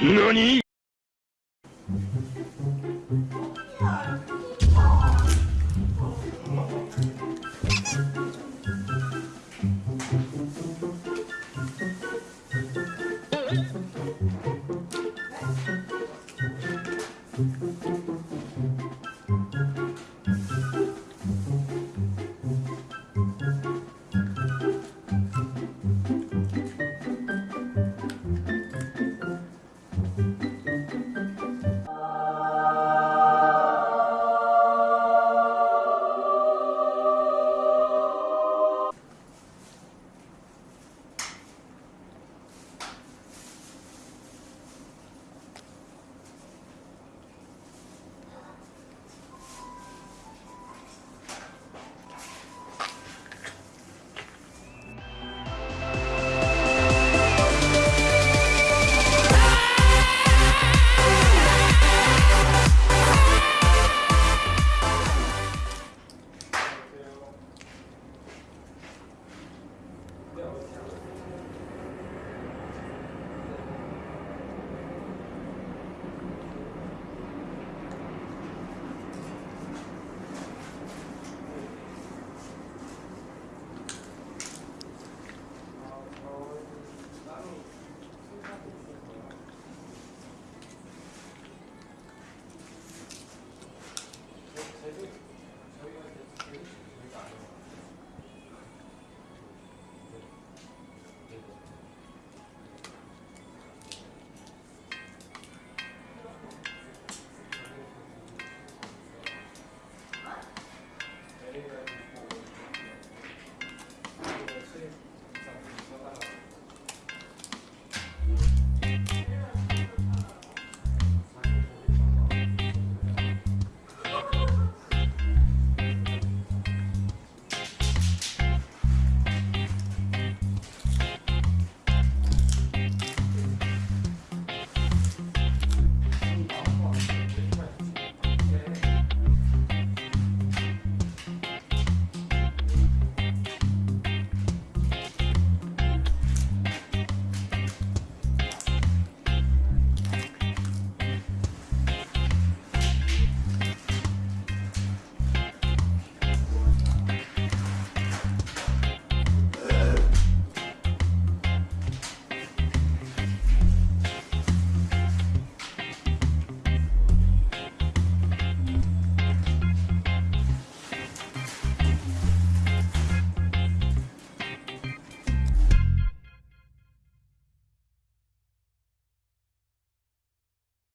何？